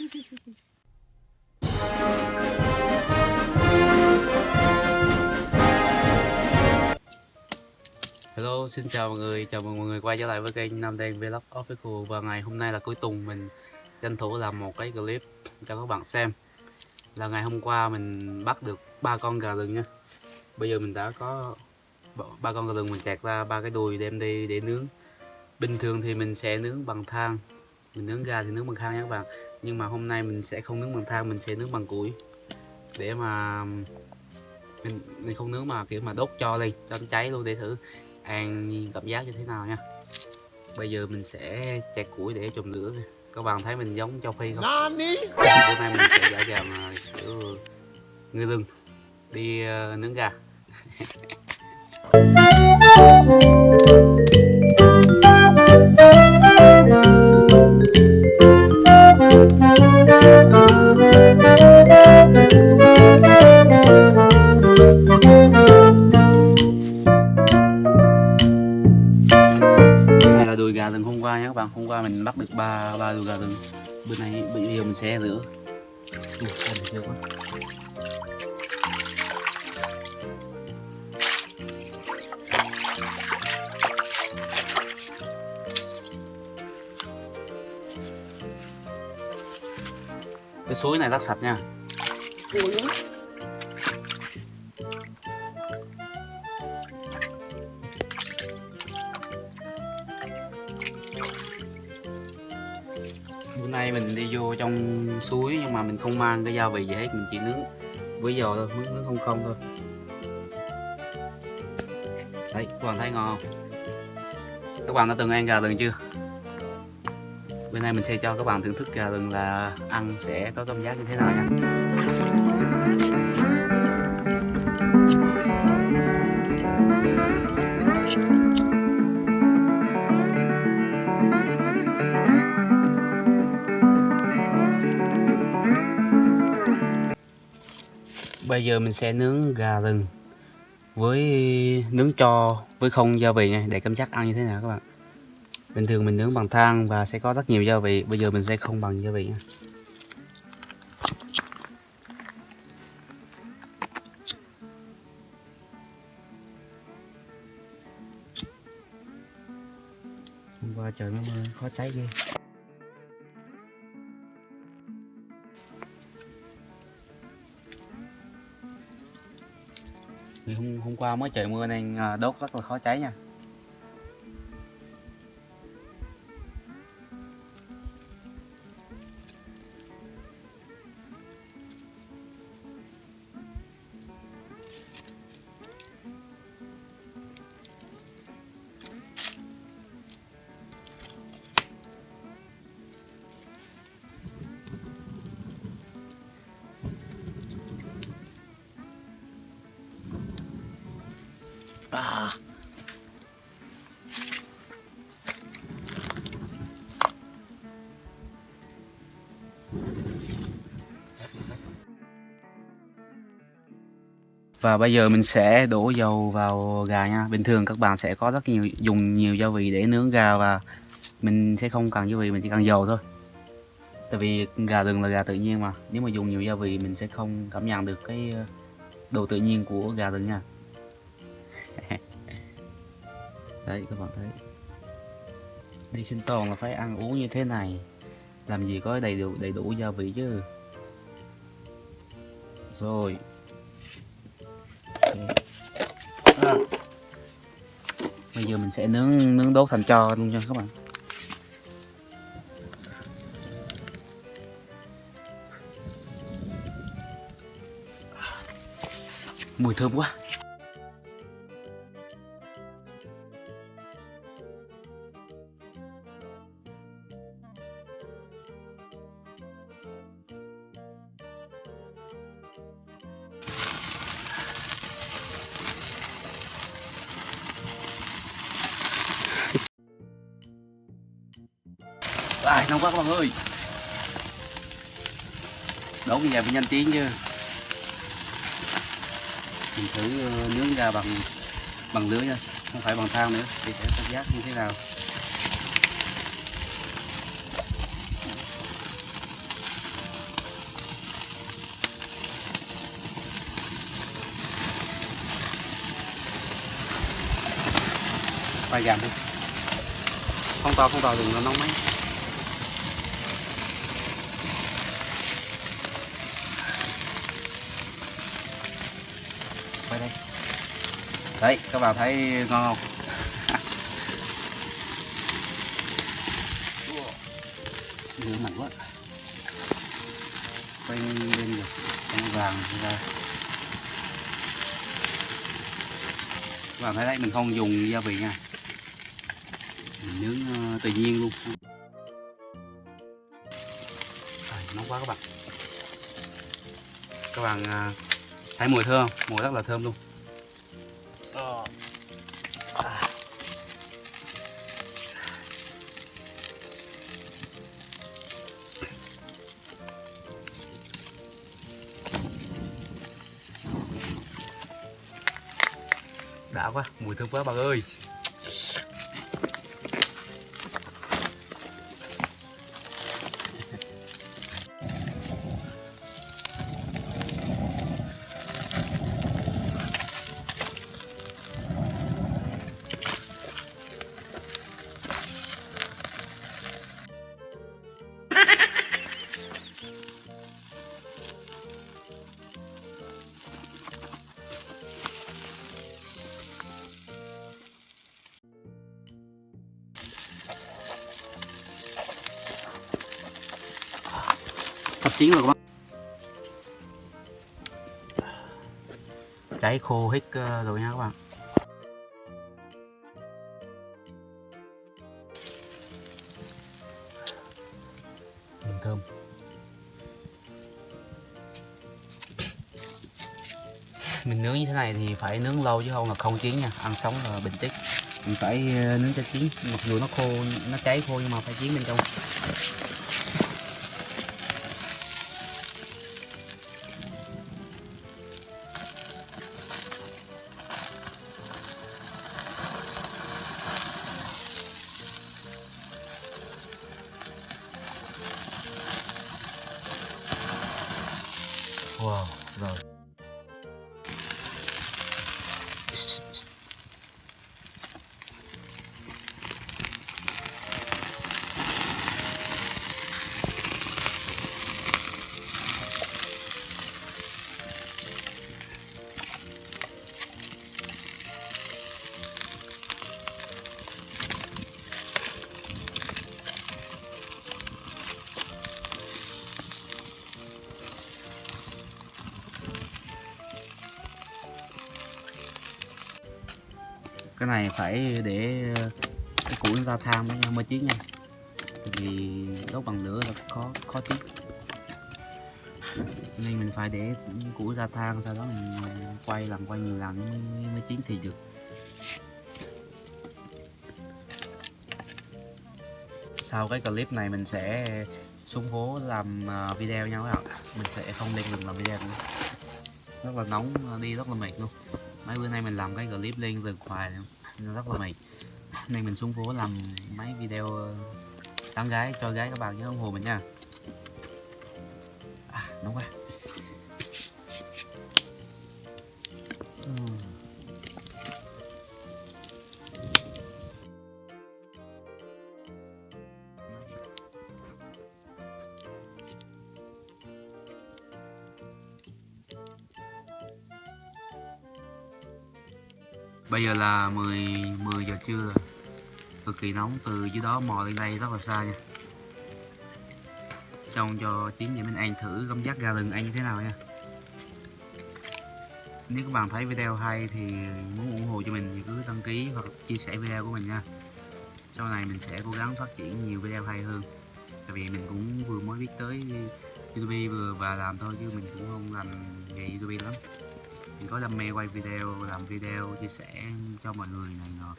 Hello, xin chào mọi người, chào mừng mọi người quay trở lại với kênh Nam Đen Vlog Official. Và ngày hôm nay là cuối tuần mình tranh thủ làm một cái clip cho các bạn xem. Là ngày hôm qua mình bắt được ba con gà rừng nha. Bây giờ mình đã có ba con gà rừng mình chặt ra ba cái đùi đem đi để nướng. Bình thường thì mình sẽ nướng bằng than. Mình nướng gà thì nướng bằng than nha các bạn. Nhưng mà hôm nay mình sẽ không nướng bằng than, mình sẽ nướng bằng củi. Để mà mình, mình không nướng mà kiểu mà đốt cho lên cho nó cháy luôn để thử ăn cảm giác như thế nào nha. Bây giờ mình sẽ chặt củi để chùm lửa các bạn thấy mình giống châu phi không? Bữa nay mình sẽ giả dạng kiểu ngư rừng đi uh, nướng gà cái suối này rất sạch nha. Bữa nay mình đi vô trong suối nhưng mà mình không mang cái gia vị gì hết mình chỉ nướng. Với giò thôi nướng, nướng không không thôi. Đấy các bạn thấy ngon không? Các bạn đã từng ăn gà rừng chưa? Bên này mình sẽ cho các bạn thưởng thức gà rừng là ăn sẽ có cảm giác như thế nào nha. Bây giờ mình sẽ nướng gà rừng với nướng cho với không gia vị nha, để cảm giác ăn như thế nào các bạn bình thường mình nướng bằng than và sẽ có rất nhiều gia vị. Bây giờ mình sẽ không bằng gia vị nha. hôm qua trời nó mưa khó cháy ghê. Thì hôm, hôm qua mới trời mưa nên à, đốt rất là khó cháy nha Và bây giờ mình sẽ đổ dầu vào gà nha. Bình thường các bạn sẽ có rất nhiều dùng nhiều gia vị để nướng gà và mình sẽ không cần gia vị, mình chỉ cần dầu thôi. Tại vì gà rừng là gà tự nhiên mà. Nếu mà dùng nhiều gia vị mình sẽ không cảm nhận được cái ờ, độ tự nhiên của gà rừng nha. Đấy các bạn thấy. Đi sinh tồn là phải ăn uống như thế này. Làm gì có đầy đủ đầy đủ gia vị chứ. Rồi. Bây giờ mình sẽ nướng nướng đốt thành cho luôn nha các bạn. Mùi thơm quá. Tài nóng các bạn ơi. Đốt như vậy phải nhanh tiếng chứ. Mình thử ờ, nướng ra bằng bằng lưới nha, Không phải bằng thang nữa thì sẽ cảm giác như thế nào. Phải giảm đi. Không to không to đừng nó nóng máy. Đấy các bạn thấy ngon không? Lửa mạnh quá. Quay lên được con vàng ra. Các bạn thấy đấy mình không dùng gia vị nha. Mình nướng ờ, tự nhiên luôn. À, nóng quá các bạn. Các bạn à, thấy mùi thơm không? mùi rất là thơm luôn À. đã quá mùi thơm quá bạn ơi chín rồi các bạn cháy khô hết ờ, rồi nha các bạn. Mình thơm. Mình nướng như thế này thì phải nướng lâu chứ không là không chín nha. Ăn sống là bình tích mình phải ờ, nướng cho chín. Mặc dù nó khô, nó cháy khô nhưng mà phải chín bên trong. Cái này phải để ờ, cái củi nó ra than mới mới chín nha. Tại vì đốt bằng lửa là khó khó chín. Nên mình phải để củi ra than sau đó mình ờ, quay làm quay nhiều lần mới, mới chín thì được. Sau cái clip này mình sẽ xuống phố làm ờ, video nhau các bạn. Mình sẽ không lên đường làm video nữa. Rất là nóng đi rất là mệt luôn mấy bữa nay mình làm cái clip lên rừng hoài nên rất là mệt. Nên mình xuống phố làm mấy video ờ, tán gái cho gái các bạn nhớ ủng hộ mình nha. À, nóng quá. Bây giờ là 10 10 giờ trưa rồi. Cực kỳ nóng, từ dưới đó mò lên đây rất là xa nha. Trong cho chín vậy mình ăn thử cảm giác gà lừng ăn như thế nào nha. Nếu các bạn thấy video hay thì muốn ủng hộ cho mình thì cứ đăng ký hoặc chia sẻ video của mình nha. Sau này mình sẽ cố gắng phát triển nhiều video hay hơn. Tại vì mình cũng vừa mới biết tới YouTube vừa và làm thôi chứ mình cũng không làm nghề YouTube lắm mình có đam mê quay video, làm video, chia sẻ cho mọi người này nọ.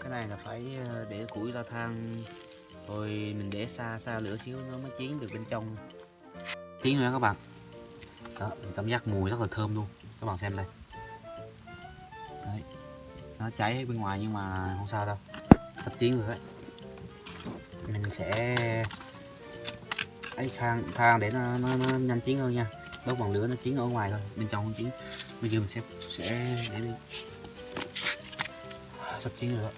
Cái này là phải ờ, để củi ra than rồi mình để xa xa lửa xíu nó mới chín được bên trong. Chín nữa các bạn. Đó, mình cảm giác mùi rất là thơm luôn. Các bạn xem đây nó cháy bên ngoài nhưng mà không sao đâu. Sắp chín rồi đấy mình sẽ ấy thang thang để nó, nó, nó nhanh chín hơn nha. Đốt bằng lửa nó chín ở ngoài thôi. Bên trong không chín bây giờ mình sẽ sẽ để đi. Sắp chín rồi đó.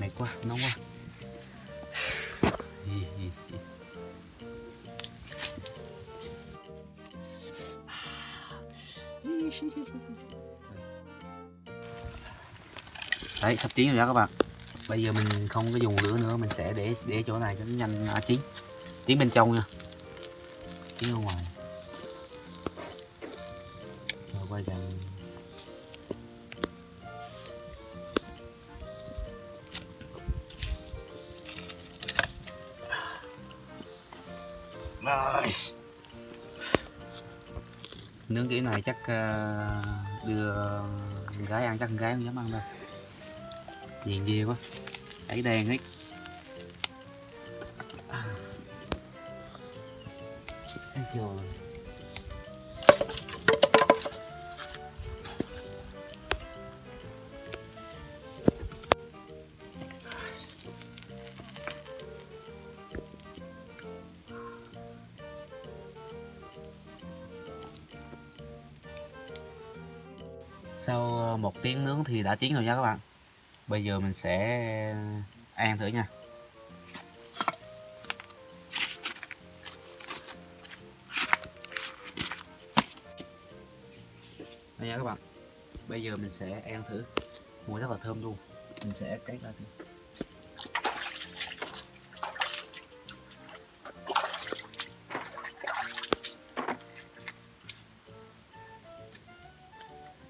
Mệt quá nóng quá. Hi, hi, đấy sắp chín rồi đó các bạn. Bây giờ mình không có dùng lửa nữa mình sẽ để để chỗ này cho nó nhanh à, chín. Chín bên trong nha. Chín ở ngoài. Rồi quay gần nướng kiểu này chắc à, đưa gái ăn chắc gái không dám ăn đâu nhìn ghê quá. Ấy đen ấy. Ăn chưa chưa sau ờ, một tiếng nướng thì đã chín rồi nha các bạn bây giờ mình sẽ ờ, ăn thử nha. Đây nha các bạn. Bây giờ mình sẽ ăn thử. Mùi rất là thơm luôn. Mình sẽ cắt ra thử.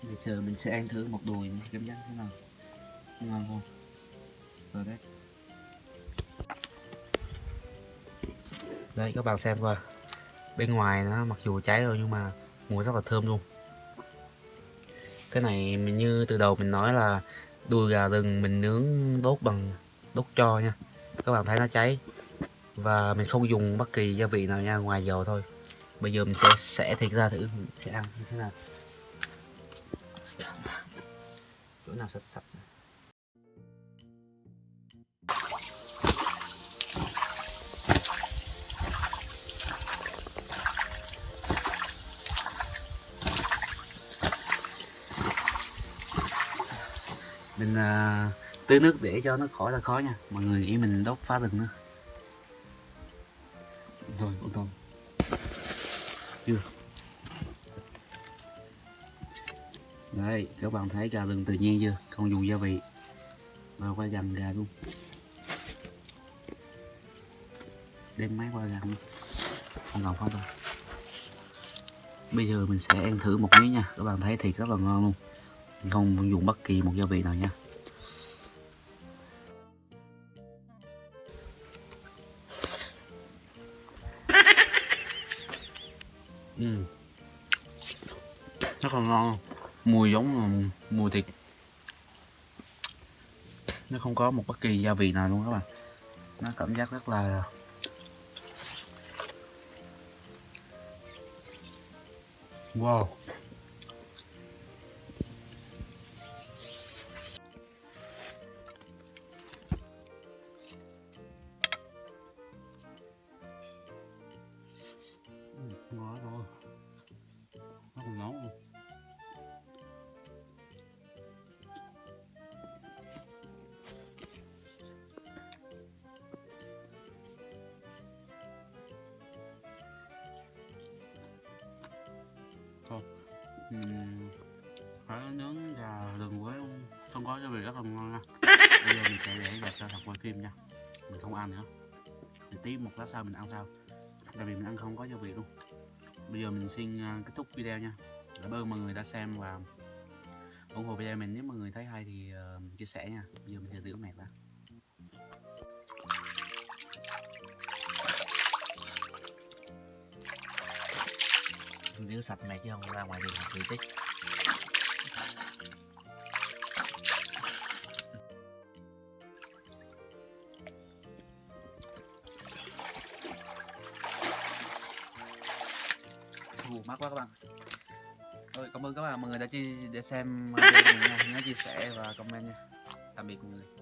Bây giờ mình sẽ ăn thử một đùi, cảm giác thế nào? Ngon không? Rồi đấy. Đây các bạn xem coi. Bên ngoài nó mặc dù cháy rồi nhưng mà mùi rất là thơm luôn. Cái này mình như từ đầu mình nói là đùi gà rừng mình nướng đốt bằng đốt cho nha. Các bạn thấy nó cháy. Và mình không dùng bất kỳ gia vị nào nha, ngoài dầu thôi. Bây giờ mình sẽ xẻ thịt ra thử mình sẽ ăn như thế nào. Chỗ nào sạch sạch. Mình à, tưới nước để cho nó khỏi là khó nha. Mọi người nghĩ mình đốt phá rừng nữa. Rồi ô tô chưa. Đấy các bạn thấy gà rừng tự nhiên chưa? Không dùng gia vị. Và qua gần gà luôn. Đem máy qua gần không cần phá đâu. Bây giờ mình sẽ ăn thử một miếng nha. Các bạn thấy thì rất là ngon luôn. Không dùng bất kỳ một gia vị nào nha. Rất là ngon. Mùi giống mùi thịt. Nó không có một bất kỳ gia vị nào luôn các bạn. Nó cảm giác rất là wow. Uhm, phải nướng gà rừng với không có gia vị rất là ngon nha. Bây giờ mình sẽ để gà cho thật quay phim nha. Mình không ăn nữa. Thì tí một lát sau mình ăn sau. Tại vì mình ăn không có gia vị luôn. Bây giờ mình xin uh, kết thúc video nha. Cảm ơn mọi người đã xem và ủng hộ video mình. Nếu mọi người thấy hay thì uh, chia sẻ nha. Bây giờ mình sẽ rửa mẹ ra sạch này chứ không ra ngoài đường học tích Ồ, mát quá các bạn. Rồi, cảm ơn các bạn mọi người đã chi để xem video này nha. Nhớ chia sẻ và comment nha. Tạm biệt mọi người.